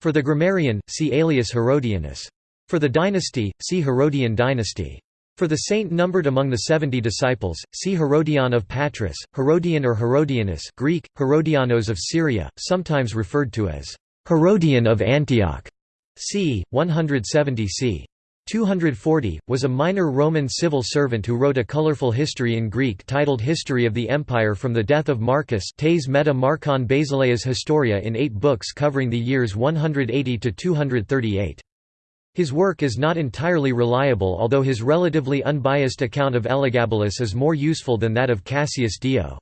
For the grammarian, see Aelius Herodianus. For the dynasty, see Herodian dynasty. For the saint numbered among the seventy disciples, see Herodion of Patras, Herodian or Herodianus Greek, Herodianos of Syria, sometimes referred to as Herodian of Antioch, c. 170 c. 240, was a minor Roman civil servant who wrote a colorful history in Greek titled History of the Empire from the death of Marcus Tes Meta Marcon Basileas Historia in eight books covering the years 180 to 238. His work is not entirely reliable although his relatively unbiased account of Elagabalus is more useful than that of Cassius Dio.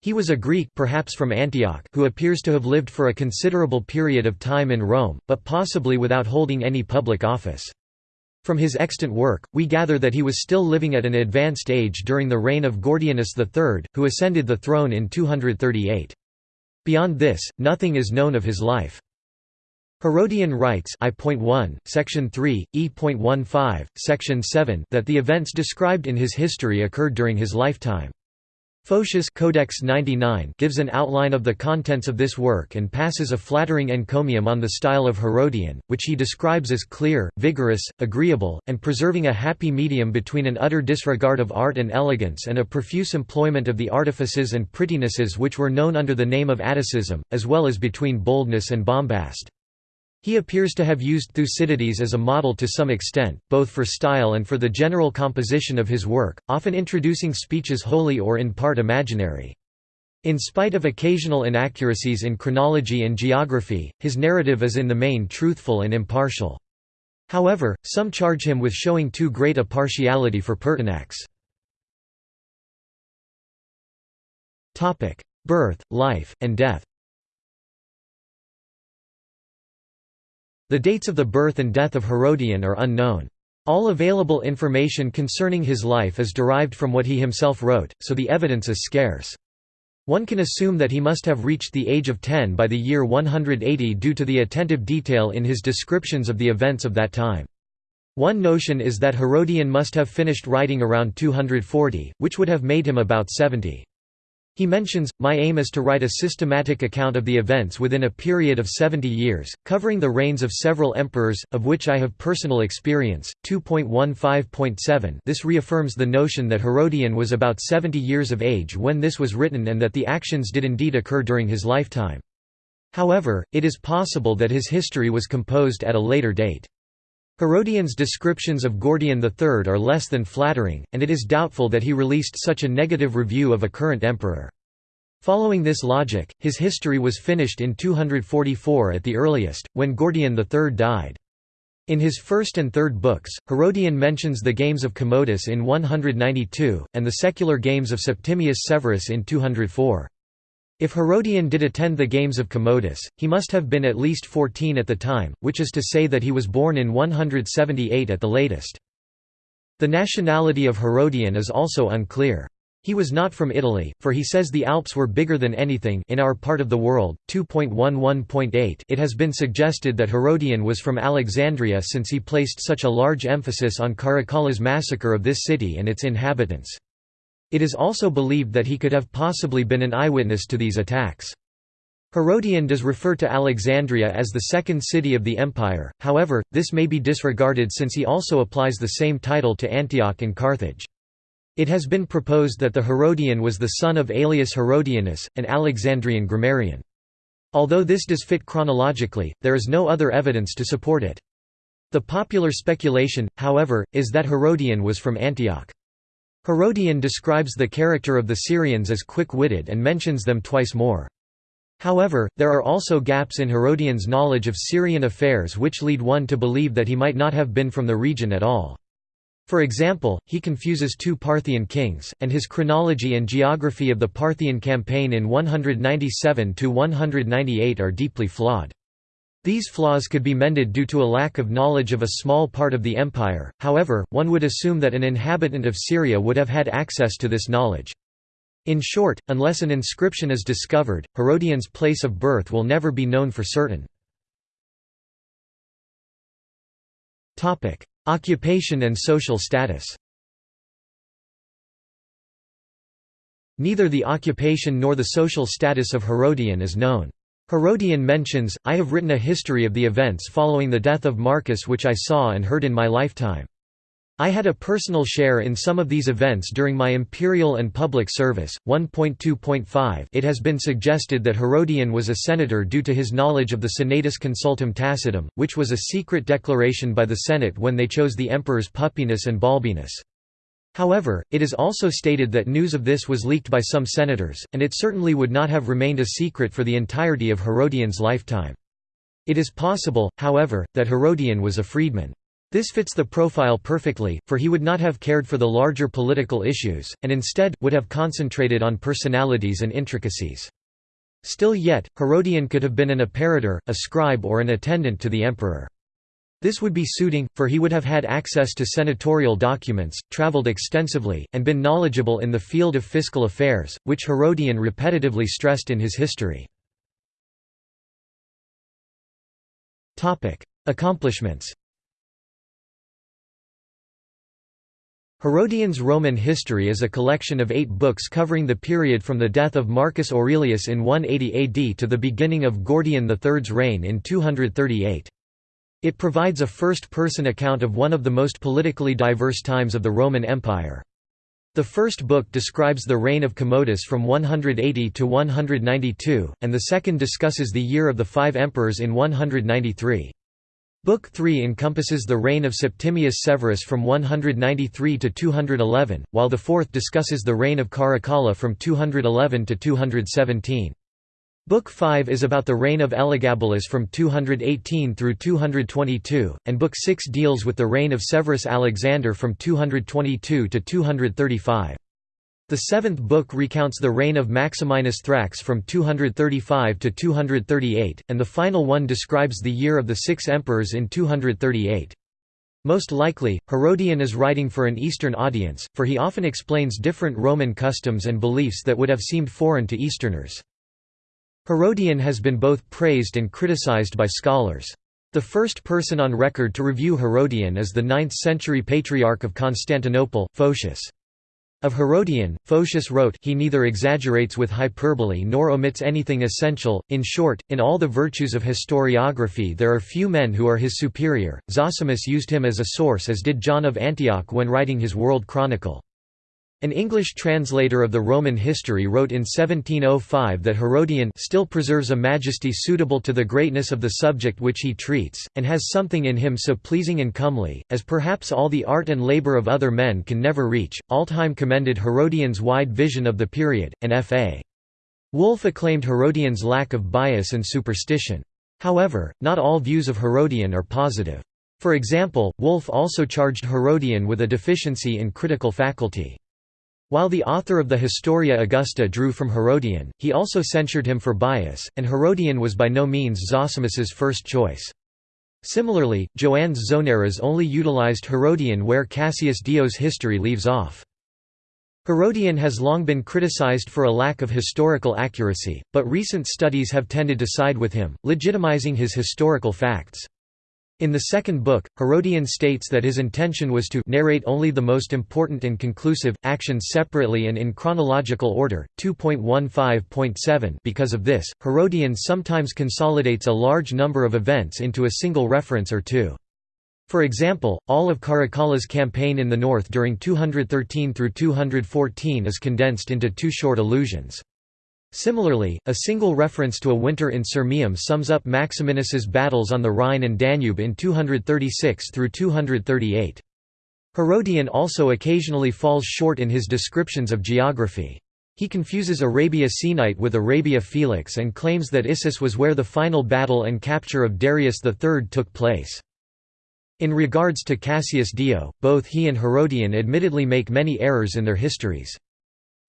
He was a Greek perhaps from Antioch who appears to have lived for a considerable period of time in Rome, but possibly without holding any public office. From his extant work, we gather that he was still living at an advanced age during the reign of Gordianus III, who ascended the throne in 238. Beyond this, nothing is known of his life. Herodian writes I.1, section 3, E.15, section 7 that the events described in his history occurred during his lifetime. Photius Codex 99 gives an outline of the contents of this work and passes a flattering encomium on the style of Herodian, which he describes as clear, vigorous, agreeable, and preserving a happy medium between an utter disregard of art and elegance and a profuse employment of the artifices and prettinesses which were known under the name of Atticism, as well as between boldness and bombast. He appears to have used Thucydides as a model to some extent, both for style and for the general composition of his work, often introducing speeches wholly or in part imaginary. In spite of occasional inaccuracies in chronology and geography, his narrative is in the main truthful and impartial. However, some charge him with showing too great a partiality for Pertinax. Birth, life, and death The dates of the birth and death of Herodian are unknown. All available information concerning his life is derived from what he himself wrote, so the evidence is scarce. One can assume that he must have reached the age of 10 by the year 180 due to the attentive detail in his descriptions of the events of that time. One notion is that Herodian must have finished writing around 240, which would have made him about 70. He mentions, My aim is to write a systematic account of the events within a period of 70 years, covering the reigns of several emperors, of which I have personal experience. 2.15.7 This reaffirms the notion that Herodian was about 70 years of age when this was written and that the actions did indeed occur during his lifetime. However, it is possible that his history was composed at a later date. Herodian's descriptions of Gordian III are less than flattering, and it is doubtful that he released such a negative review of a current emperor. Following this logic, his history was finished in 244 at the earliest, when Gordian III died. In his first and third books, Herodian mentions the games of Commodus in 192, and the secular games of Septimius Severus in 204. If Herodian did attend the games of Commodus, he must have been at least 14 at the time, which is to say that he was born in 178 at the latest. The nationality of Herodian is also unclear. He was not from Italy, for he says the Alps were bigger than anything in our part of the world. 2.11.8 It has been suggested that Herodian was from Alexandria since he placed such a large emphasis on Caracalla's massacre of this city and its inhabitants. It is also believed that he could have possibly been an eyewitness to these attacks. Herodian does refer to Alexandria as the second city of the empire, however, this may be disregarded since he also applies the same title to Antioch and Carthage. It has been proposed that the Herodian was the son of Aelius Herodianus, an Alexandrian grammarian. Although this does fit chronologically, there is no other evidence to support it. The popular speculation, however, is that Herodian was from Antioch. Herodian describes the character of the Syrians as quick-witted and mentions them twice more. However, there are also gaps in Herodian's knowledge of Syrian affairs which lead one to believe that he might not have been from the region at all. For example, he confuses two Parthian kings, and his chronology and geography of the Parthian campaign in 197–198 are deeply flawed. These flaws could be mended due to a lack of knowledge of a small part of the empire, however, one would assume that an inhabitant of Syria would have had access to this knowledge. In short, unless an inscription is discovered, Herodian's place of birth will never be known for certain. Occupation and social status Neither the occupation nor the social status of Herodian is known. Herodian mentions, I have written a history of the events following the death of Marcus which I saw and heard in my lifetime. I had a personal share in some of these events during my imperial and public service. 1.2.5 It has been suggested that Herodian was a senator due to his knowledge of the Senatus Consultum Tacitum, which was a secret declaration by the Senate when they chose the emperors Pupienus and Balbinus. However, it is also stated that news of this was leaked by some senators, and it certainly would not have remained a secret for the entirety of Herodian's lifetime. It is possible, however, that Herodian was a freedman. This fits the profile perfectly, for he would not have cared for the larger political issues, and instead, would have concentrated on personalities and intricacies. Still yet, Herodian could have been an apparitor, a scribe or an attendant to the emperor. This would be suiting, for he would have had access to senatorial documents, travelled extensively, and been knowledgeable in the field of fiscal affairs, which Herodian repetitively stressed in his history. Accomplishments Herodian's Roman History is a collection of eight books covering the period from the death of Marcus Aurelius in 180 AD to the beginning of Gordian III's reign in 238. It provides a first-person account of one of the most politically diverse times of the Roman Empire. The first book describes the reign of Commodus from 180 to 192, and the second discusses the year of the five emperors in 193. Book 3 encompasses the reign of Septimius Severus from 193 to 211, while the fourth discusses the reign of Caracalla from 211 to 217. Book 5 is about the reign of Elagabalus from 218 through 222, and Book 6 deals with the reign of Severus Alexander from 222 to 235. The seventh book recounts the reign of Maximinus Thrax from 235 to 238, and the final one describes the year of the six emperors in 238. Most likely, Herodian is writing for an Eastern audience, for he often explains different Roman customs and beliefs that would have seemed foreign to Easterners. Herodian has been both praised and criticized by scholars. The first person on record to review Herodian is the 9th-century Patriarch of Constantinople, Photius. Of Herodian, Photius wrote he neither exaggerates with hyperbole nor omits anything essential, in short, in all the virtues of historiography there are few men who are his superior. Zosimus used him as a source as did John of Antioch when writing his World Chronicle. An English translator of the Roman history wrote in 1705 that Herodian still preserves a majesty suitable to the greatness of the subject which he treats, and has something in him so pleasing and comely, as perhaps all the art and labour of other men can never reach. Altheim commended Herodian's wide vision of the period, and F.A. Wolf acclaimed Herodian's lack of bias and superstition. However, not all views of Herodian are positive. For example, Wolf also charged Herodian with a deficiency in critical faculty. While the author of the Historia Augusta drew from Herodian, he also censured him for bias, and Herodian was by no means Zosimus's first choice. Similarly, Joannes Zonaras only utilized Herodian where Cassius Dio's history leaves off. Herodian has long been criticized for a lack of historical accuracy, but recent studies have tended to side with him, legitimizing his historical facts. In the second book, Herodian states that his intention was to narrate only the most important and conclusive, actions separately and in chronological order. 2.15.7 Because of this, Herodian sometimes consolidates a large number of events into a single reference or two. For example, all of Caracalla's campaign in the north during 213 through 214 is condensed into two short allusions. Similarly, a single reference to a winter in Sirmium sums up Maximinus's battles on the Rhine and Danube in 236 through 238. Herodian also occasionally falls short in his descriptions of geography. He confuses Arabia Scenite with Arabia Felix and claims that Issus was where the final battle and capture of Darius III took place. In regards to Cassius Dio, both he and Herodian admittedly make many errors in their histories.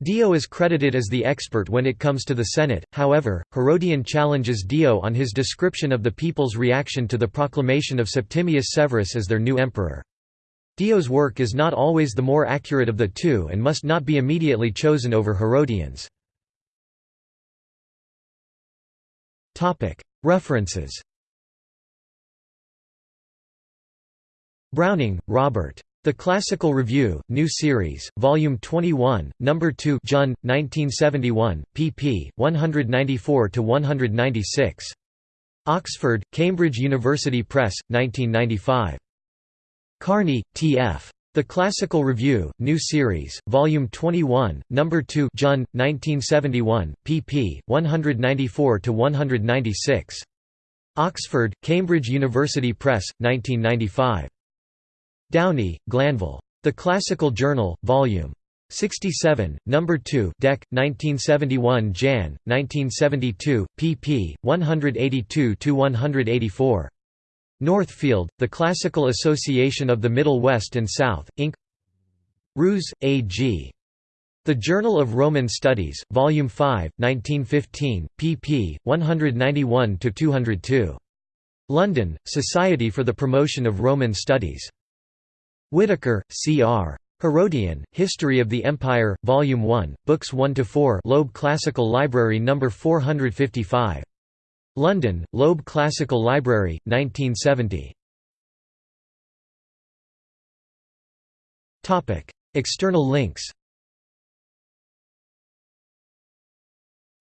Dio is credited as the expert when it comes to the Senate, however, Herodian challenges Dio on his description of the people's reaction to the proclamation of Septimius Severus as their new emperor. Dio's work is not always the more accurate of the two and must not be immediately chosen over Herodian's. References Browning, Robert. The Classical Review, New Series, Volume 21, No. 2 Jun, 1971, pp. 194 to 196. Oxford, Cambridge University Press, 1995. Carney, T. F. The Classical Review, New Series, Volume 21, No. 2 Jun, 1971, pp. 194 to 196. Oxford, Cambridge University Press, 1995. Downey, Glanville. The Classical Journal, Vol. 67, No. 2 Dec. 1971 Jan. 1972, pp. 182–184. Northfield, The Classical Association of the Middle West and South, Inc. Roos, A. G. The Journal of Roman Studies, Volume 5, 1915, pp. 191–202. London, Society for the Promotion of Roman Studies. Whittaker, C. R. Herodian, History of the Empire, Volume 1, Books 1–4 Loeb Classical Library No. 455. London, Loeb Classical Library, 1970. External links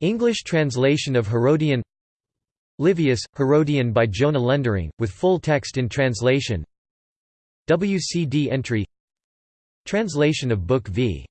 English translation of Herodian Livius, Herodian by Jona Lendering, with full text in translation WCD entry Translation of Book v.